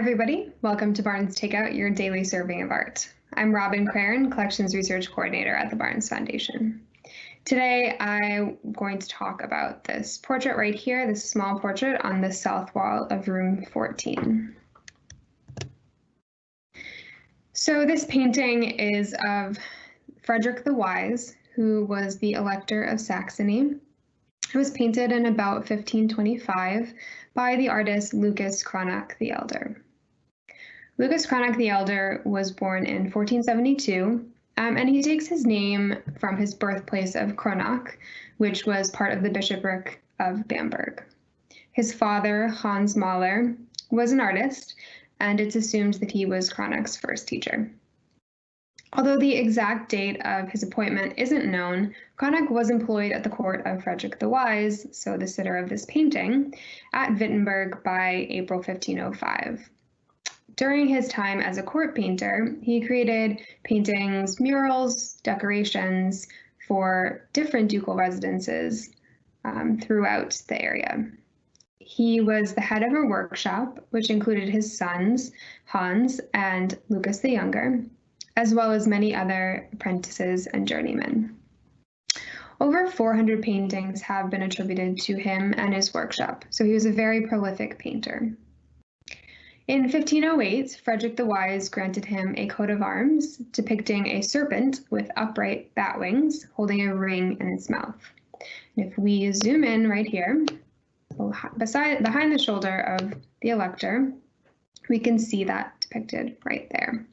everybody. Welcome to Barnes Takeout, your daily serving of art. I'm Robin Craren, Collections Research Coordinator at the Barnes Foundation. Today, I'm going to talk about this portrait right here, this small portrait on the south wall of room 14. So this painting is of Frederick the Wise, who was the Elector of Saxony. It was painted in about 1525 by the artist Lucas Cranach the Elder. Lucas Cranach the Elder was born in 1472, um, and he takes his name from his birthplace of Kronach, which was part of the bishopric of Bamberg. His father, Hans Maler, was an artist, and it's assumed that he was Cranach's first teacher. Although the exact date of his appointment isn't known, Cranach was employed at the court of Frederick the Wise, so the sitter of this painting, at Wittenberg by April 1505. During his time as a court painter, he created paintings, murals, decorations for different ducal residences um, throughout the area. He was the head of a workshop, which included his sons, Hans and Lucas the Younger, as well as many other apprentices and journeymen. Over 400 paintings have been attributed to him and his workshop, so he was a very prolific painter. In 1508, Frederick the Wise granted him a coat of arms depicting a serpent with upright bat wings holding a ring in its mouth. And if we zoom in right here, beside behind the shoulder of the elector, we can see that depicted right there.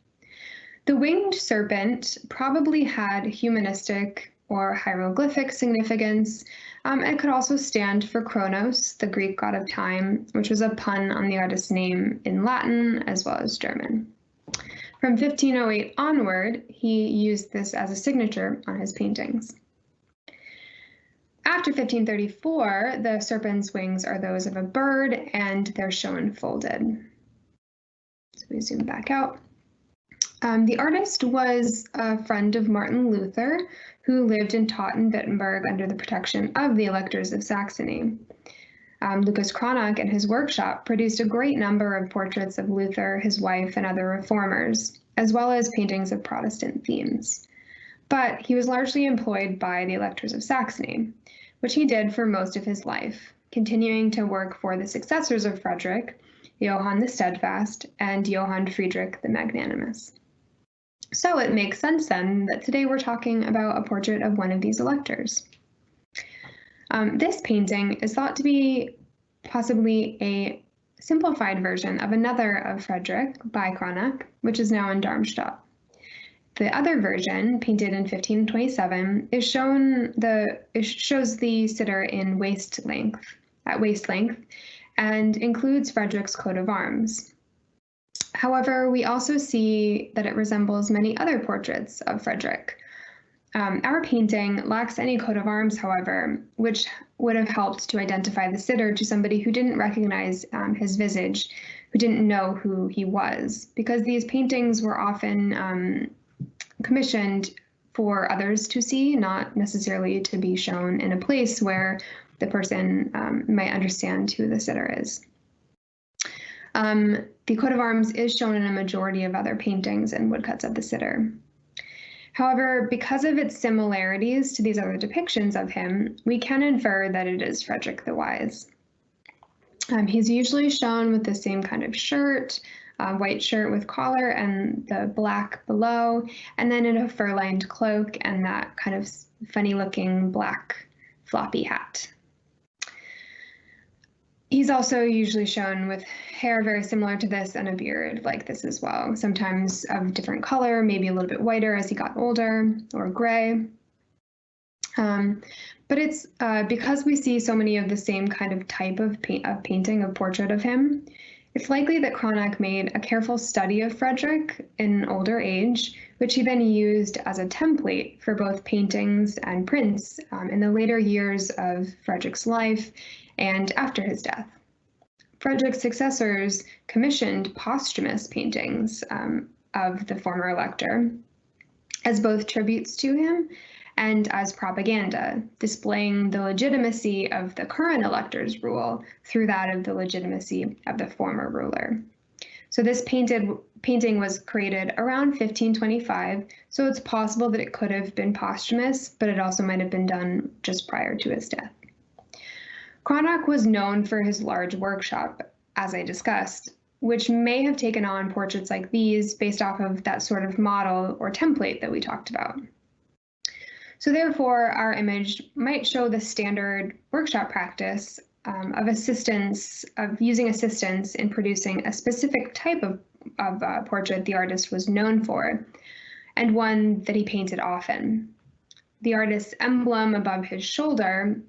The winged serpent probably had humanistic or hieroglyphic significance. Um, it could also stand for Kronos, the Greek god of time, which was a pun on the artist's name in Latin as well as German. From 1508 onward, he used this as a signature on his paintings. After 1534, the serpent's wings are those of a bird and they're shown folded. So we zoom back out. Um, the artist was a friend of Martin Luther, who lived and taught in Wittenberg under the protection of the electors of Saxony. Um, Lucas Cranach and his workshop produced a great number of portraits of Luther, his wife, and other reformers, as well as paintings of Protestant themes. But he was largely employed by the electors of Saxony, which he did for most of his life, continuing to work for the successors of Frederick, Johann the Steadfast and Johann Friedrich the Magnanimous. So it makes sense then that today we're talking about a portrait of one of these electors. Um, this painting is thought to be possibly a simplified version of another of Frederick by Cranach, which is now in Darmstadt. The other version, painted in 1527, is shown the shows the sitter in waist length, at waist length, and includes Frederick's coat of arms. However, we also see that it resembles many other portraits of Frederick. Um, our painting lacks any coat of arms, however, which would have helped to identify the sitter to somebody who didn't recognize um, his visage, who didn't know who he was, because these paintings were often um, commissioned for others to see, not necessarily to be shown in a place where the person um, might understand who the sitter is. Um, the coat of arms is shown in a majority of other paintings and woodcuts of the sitter. However, because of its similarities to these other depictions of him, we can infer that it is Frederick the Wise. Um, he's usually shown with the same kind of shirt, uh, white shirt with collar and the black below, and then in a fur-lined cloak and that kind of funny looking black floppy hat. He's also usually shown with hair very similar to this and a beard like this as well, sometimes of different color, maybe a little bit whiter as he got older or gray. Um, but it's uh, because we see so many of the same kind of type of, pa of painting, of portrait of him, it's likely that Cranach made a careful study of Frederick in older age, which he then used as a template for both paintings and prints um, in the later years of Frederick's life and after his death. Frederick's successors commissioned posthumous paintings um, of the former elector as both tributes to him and as propaganda, displaying the legitimacy of the current elector's rule through that of the legitimacy of the former ruler. So this painted painting was created around 1525, so it's possible that it could have been posthumous, but it also might have been done just prior to his death. Cranach was known for his large workshop, as I discussed, which may have taken on portraits like these based off of that sort of model or template that we talked about. So therefore, our image might show the standard workshop practice um, of assistance, of using assistance in producing a specific type of, of uh, portrait the artist was known for, and one that he painted often. The artist's emblem above his shoulder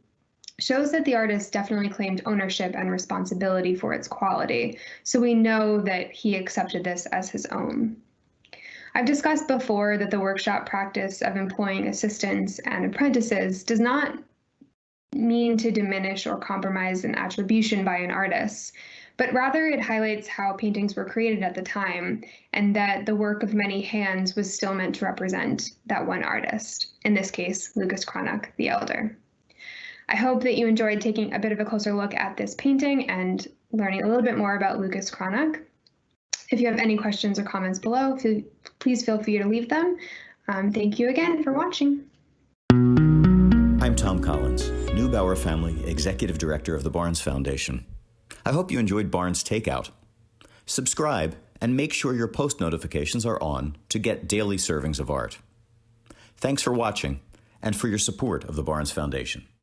shows that the artist definitely claimed ownership and responsibility for its quality, so we know that he accepted this as his own. I've discussed before that the workshop practice of employing assistants and apprentices does not mean to diminish or compromise an attribution by an artist, but rather it highlights how paintings were created at the time and that the work of many hands was still meant to represent that one artist, in this case, Lucas Cranach the Elder. I hope that you enjoyed taking a bit of a closer look at this painting and learning a little bit more about Lucas Cranach. If you have any questions or comments below, please feel free to leave them. Um, thank you again for watching. I'm Tom Collins, Neubauer Family Executive Director of the Barnes Foundation. I hope you enjoyed Barnes Takeout. Subscribe and make sure your post notifications are on to get daily servings of art. Thanks for watching and for your support of the Barnes Foundation.